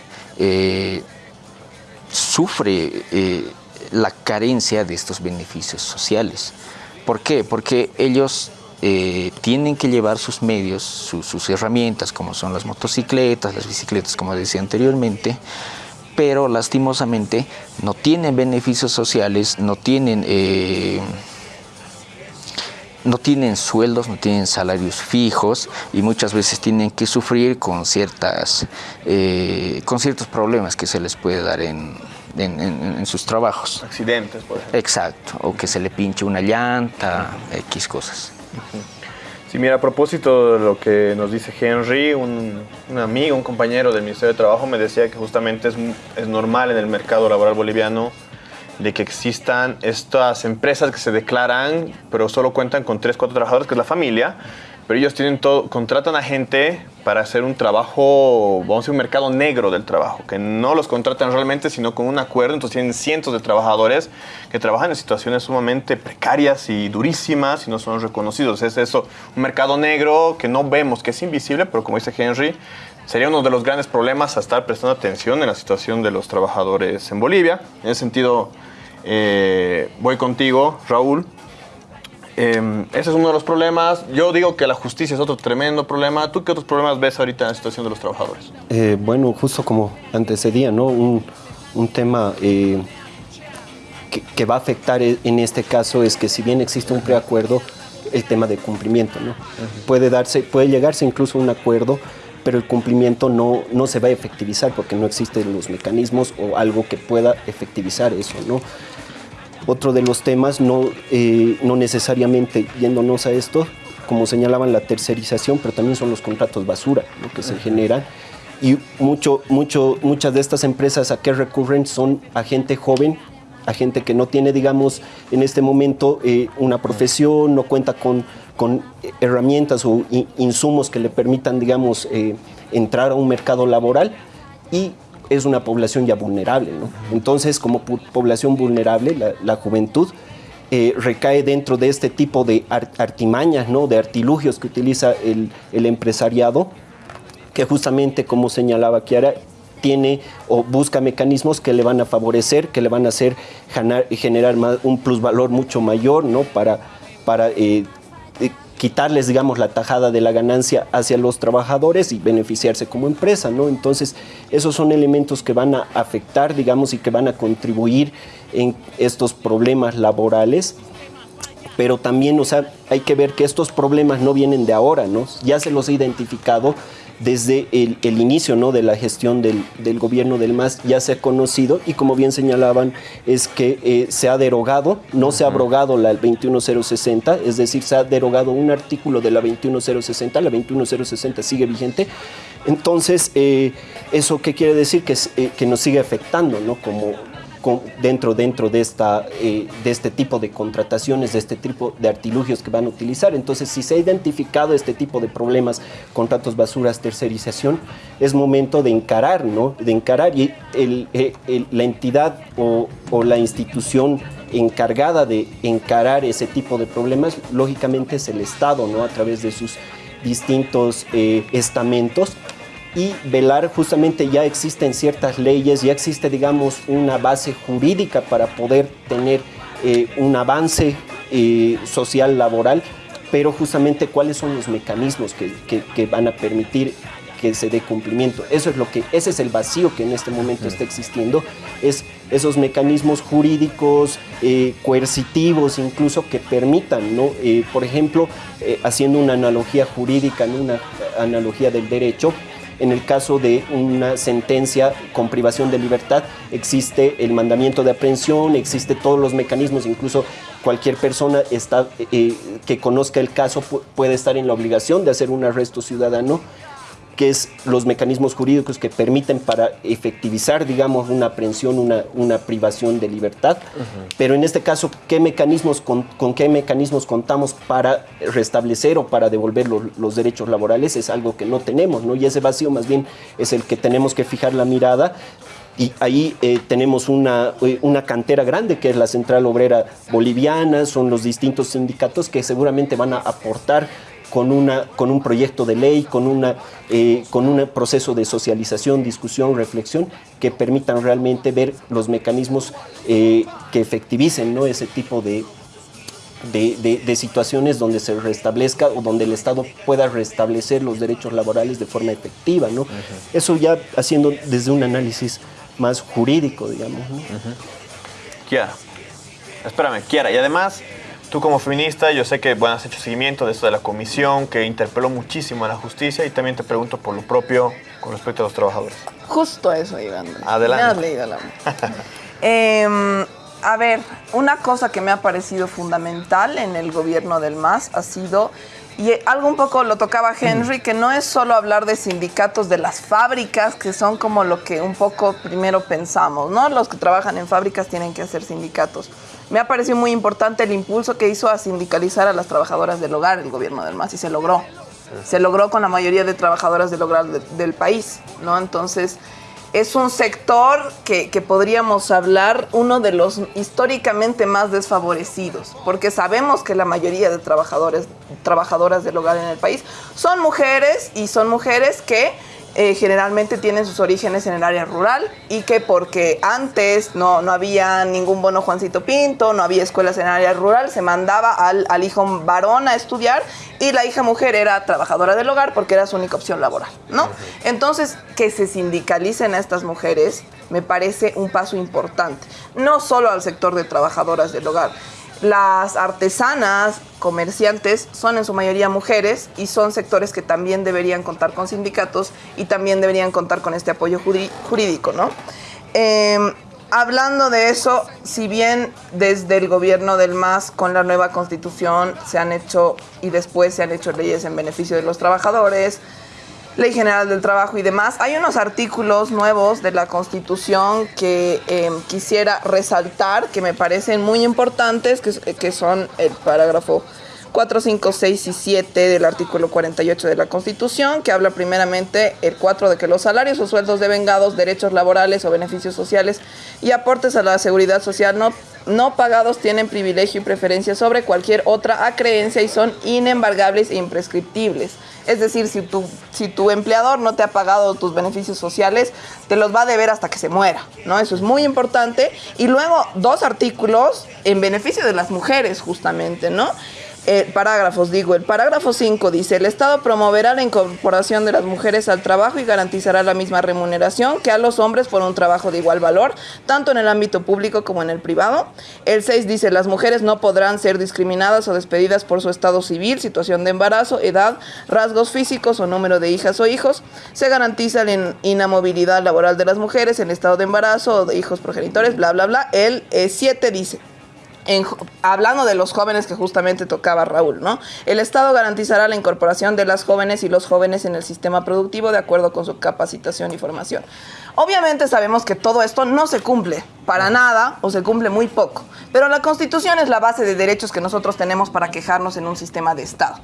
Speaker 5: sufre eh, la carencia de estos beneficios sociales. ¿Por qué? Porque ellos eh, tienen que llevar sus medios, sus herramientas, como son las motocicletas, las bicicletas, como decía anteriormente, pero lastimosamente no tienen beneficios sociales, no tienen... Eh, no tienen sueldos, no tienen salarios fijos y muchas veces tienen que sufrir con, ciertas, eh, con ciertos problemas que se les puede dar en, en, sus trabajos.
Speaker 1: Accidentes, por ejemplo.
Speaker 5: Exacto, o que se le pinche una llanta, X cosas.
Speaker 1: Sí, mira, a propósito de lo que nos dice Henry, un, un, amigo, un compañero del Ministerio de Trabajo me decía que justamente es, es normal en el mercado laboral boliviano de que existan estas empresas que se declaran, pero solo cuentan con 3, 4 trabajadores, que es la familia, pero ellos tienen todo, contratan a gente para hacer un trabajo, vamos a decir, un mercado negro del trabajo, que no los contratan realmente, sino con un acuerdo, entonces tienen cientos de trabajadores que trabajan en situaciones sumamente precarias y durísimas y no son reconocidos. Es eso, un mercado negro que no vemos, que es invisible, pero como dice Henry, sería uno de los grandes problemas a estar prestando atención en la situación de los trabajadores en Bolivia. En ese sentido, eh, voy contigo, Raúl. Em, ese es uno de los problemas. Yo digo que la justicia es otro tremendo problema. ¿Tú qué otros problemas ves ahorita en la situación de los trabajadores?
Speaker 4: Eh, bueno, justo como antecedía, ¿no? Un, un tema eh, que, va a afectar e, en este caso es que si bien existe un preacuerdo, el tema de cumplimiento, ¿no? Puede darse, puede llegarse incluso a un acuerdo, pero el cumplimiento no, no se va a efectivizar porque no existen los mecanismos o algo que pueda efectivizar eso, ¿no? Otro de los temas, no, eh, no necesariamente yéndonos a esto, como señalaban la tercerización, pero también son los contratos basura lo que se generan. Y mucho, mucho, muchas de estas empresas a qué recurren son a gente joven, a gente que no tiene, digamos, en este momento eh, una profesión, no cuenta con, con herramientas o insumos que le permitan, digamos, eh, entrar a un mercado laboral. Y es una población ya vulnerable. Entonces, como población vulnerable, la, juventud eh, recae dentro de este tipo de artimañas, ¿no? de artilugios que utiliza el, empresariado, que justamente, como señalaba Kiara, tiene o busca mecanismos que le van a favorecer, que le van a hacer generar, un plusvalor mucho mayor ¿no? para, para eh, quitarles, digamos, la tajada de la ganancia hacia los trabajadores y beneficiarse como empresa, ¿no? Entonces, esos son elementos que van a afectar, digamos, y que van a contribuir en estos problemas laborales pero también, o sea, hay que ver que estos problemas no vienen de ahora, ¿no? Ya se los he identificado desde el, inicio ¿no? de la gestión del, gobierno del MAS ya se ha conocido y como bien señalaban es que eh, se ha derogado, no se ha abrogado la 21060, es decir, se ha derogado un artículo de la 21060, la 21060 sigue vigente. Entonces, eh, ¿eso qué quiere decir? Que, eh, que nos sigue afectando ¿no? como, dentro, dentro de, esta, eh, de este tipo de contrataciones, de este tipo de artilugios que van a utilizar. Entonces, si se ha identificado este tipo de problemas, contratos basuras, tercerización, es momento de encarar, ¿no? De encarar y eh, la entidad o, la institución encargada de encarar ese tipo de problemas, lógicamente es el Estado, ¿no? A través de sus distintos eh, estamentos y velar justamente ya existen ciertas leyes, ya existe digamos una base jurídica para poder tener eh, un avance eh, social laboral, pero justamente cuáles son los mecanismos que, que van a permitir que se dé cumplimiento. Eso es lo que, ese es el vacío que en este momento está existiendo, es esos mecanismos jurídicos, eh, coercitivos incluso, que permitan, ¿no? Por ejemplo, haciendo una analogía jurídica, una analogía del derecho, en el caso de una sentencia con privación de libertad, existe el mandamiento de aprehensión, existe todos los mecanismos, incluso cualquier persona está, que conozca el caso puede estar en la obligación de hacer un arresto ciudadano que es los mecanismos jurídicos que permiten para efectivizar, digamos, una aprehensión, una, una privación de libertad. Pero en este caso, ¿qué mecanismos, con, qué mecanismos contamos para restablecer o para devolver los, derechos laborales? Es algo que no tenemos, ¿no? Y ese vacío más bien es el que tenemos que fijar la mirada y ahí eh, tenemos una, eh, una, cantera grande que es la Central Obrera Boliviana, son los distintos sindicatos que seguramente van a aportar con, una, con un proyecto de ley, con, una, eh, con un proceso de socialización, discusión, reflexión, que permitan realmente ver los mecanismos eh, que efectivicen ¿no? ese tipo de, de, situaciones donde se restablezca o donde el Estado pueda restablecer los derechos laborales de forma efectiva. ¿no? Eso ya haciendo desde un análisis más jurídico, digamos. ¿no?
Speaker 1: Kiara, espérame, Kiara, y además Tú como feminista, yo sé que bueno, has hecho seguimiento de esto de la comisión, que interpeló muchísimo a la justicia y también te pregunto por lo propio con respecto a los trabajadores.
Speaker 2: Justo eso, Iván.
Speaker 1: Adelante.
Speaker 2: Me has em, a ver, una cosa que me ha parecido fundamental en el gobierno del MAS ha sido y algo un poco lo tocaba Henry, que no es solo hablar de sindicatos de las fábricas, que son como lo que un poco primero pensamos, ¿no? Los que trabajan en fábricas tienen que hacer sindicatos. Me ha parecido muy importante el impulso que hizo a sindicalizar a las trabajadoras del hogar el gobierno del MAS y se logró. Se logró con la mayoría de trabajadoras del hogar del país, ¿no? Entonces, es un sector que, podríamos hablar uno de los históricamente más desfavorecidos, porque sabemos que la mayoría de trabajadores, trabajadoras del hogar en el país son mujeres y son mujeres que eh, generalmente tienen sus orígenes en el área rural y que porque antes no, no había ningún bono Juancito Pinto, no había escuelas en el área rural, se mandaba al, al hijo varón a estudiar y la hija mujer era trabajadora del hogar porque era su única opción laboral, ¿no? Entonces, que se sindicalicen a estas mujeres me parece un paso importante, no solo al sector de trabajadoras del hogar, las artesanas, comerciantes, son en su mayoría mujeres y son sectores que también deberían contar con sindicatos y también deberían contar con este apoyo jurídico, ¿no? Em, hablando de eso, si bien desde el gobierno del MAS con la nueva constitución se han hecho y después se han hecho leyes en beneficio de los trabajadores, Ley General del Trabajo y demás. Hay unos artículos nuevos de la Constitución que em, quisiera resaltar, que me parecen muy importantes, que, son el parágrafo 4, 5, 6 y 7 del artículo 48 de la Constitución, que habla primeramente el 4 de que los salarios o sueldos de vengados, derechos laborales o beneficios sociales y aportes a la seguridad social no, no pagados tienen privilegio y preferencia sobre cualquier otra acreencia y son inembargables e imprescriptibles. Es decir, si tu, si tu empleador no te ha pagado tus beneficios sociales, te los va a deber hasta que se muera, ¿no? Eso es muy importante. Y luego, dos artículos en beneficio de las mujeres, justamente, ¿no? Eh, parágrafos, digo, el parágrafo 5 dice, el Estado promoverá la incorporación de las mujeres al trabajo y garantizará la misma remuneración que a los hombres por un trabajo de igual valor, tanto en el ámbito público como en el privado. El 6 dice, las mujeres no podrán ser discriminadas o despedidas por su estado civil, situación de embarazo, edad, rasgos físicos o número de hijas o hijos. Se garantiza la inamovilidad laboral de las mujeres en estado de embarazo o de hijos progenitores, bla, bla, bla. El 7 eh, dice, hablando de los jóvenes que justamente tocaba Raúl, ¿no? El Estado garantizará la incorporación de las jóvenes y los jóvenes en el sistema productivo de acuerdo con su capacitación y formación. Obviamente sabemos que todo esto no se cumple para nada o se cumple muy poco, pero la Constitución es la base de derechos que nosotros tenemos para quejarnos en un sistema de Estado.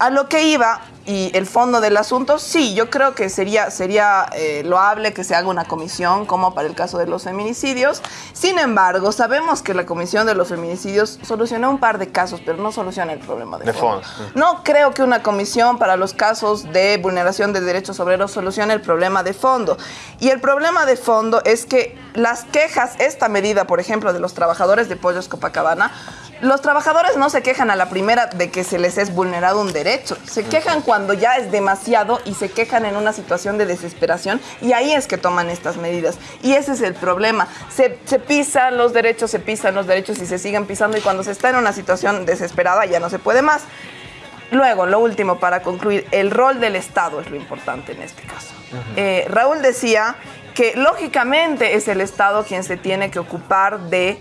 Speaker 2: A lo que iba y el fondo del asunto, sí, yo creo que sería, sería eh, loable que se haga una comisión como para el caso de los feminicidios. Sin embargo, sabemos que la comisión de los feminicidios solucionó un par de casos, pero no soluciona el problema de, fondo. No creo que una comisión para los casos de vulneración de derechos obreros solucione el problema de fondo. Y el problema de fondo es que las quejas, esta medida, por ejemplo, de los trabajadores de Pollos Copacabana, los trabajadores no se quejan a la primera de que se les es vulnerado un derecho. Se quejan cuando ya es demasiado y se quejan en una situación de desesperación y ahí es que toman estas medidas. Y ese es el problema. Se, pisan los derechos, se pisan los derechos y se siguen pisando y cuando se está en una situación desesperada ya no se puede más. Luego, lo último para concluir, el rol del Estado es lo importante en este caso. Eh, Raúl decía que lógicamente es el Estado quien se tiene que ocupar de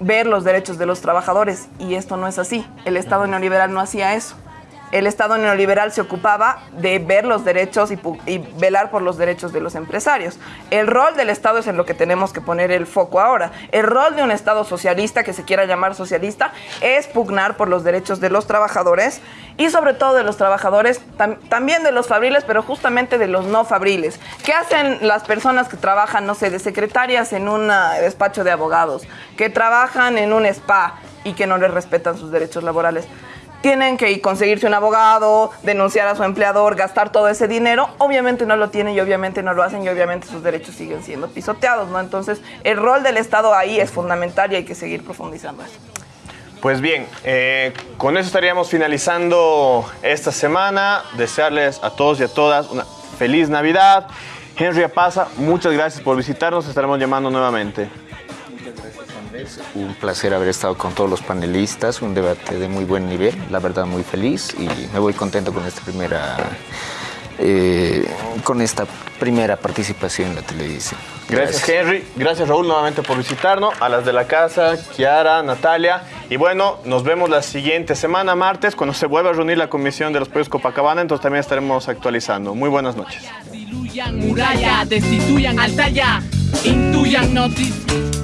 Speaker 2: ver los derechos de los trabajadores y esto no es así. El Estado neoliberal no hacía eso. El Estado neoliberal se ocupaba de ver los derechos y, velar por los derechos de los empresarios. El rol del Estado es en lo que tenemos que poner el foco ahora. El rol de un Estado socialista, que se quiera llamar socialista, es pugnar por los derechos de los trabajadores y sobre todo de los trabajadores, también de los fabriles, pero justamente de los no fabriles. ¿Qué hacen las personas que trabajan, no sé, de secretarias en un despacho de abogados, que trabajan en un spa y que no les respetan sus derechos laborales? Tienen que conseguirse un abogado, denunciar a su empleador, gastar todo ese dinero, obviamente no lo tienen y obviamente no lo hacen y obviamente sus derechos siguen siendo pisoteados, ¿no? Entonces, el rol del Estado ahí es fundamental y hay que seguir profundizando eso.
Speaker 1: Pues bien, eh, con eso estaríamos finalizando esta semana. Desearles a todos y a todas una feliz Navidad. Henry Apaza, muchas gracias por visitarnos. Estaremos llamando nuevamente.
Speaker 5: Un placer haber estado con todos los panelistas, un debate de muy buen nivel, la verdad muy feliz y me voy contento con esta primera, eh, con esta primera participación en la televisión.
Speaker 1: Gracias, Henry, gracias Raúl nuevamente por visitarnos, a las de la casa, Kiara, Natalia y bueno, nos vemos la siguiente semana, martes, cuando se vuelva a reunir la comisión de los pueblos Copacabana, entonces también estaremos actualizando. Muy buenas noches. Diluyan muralla, destituyan intuyan noticias.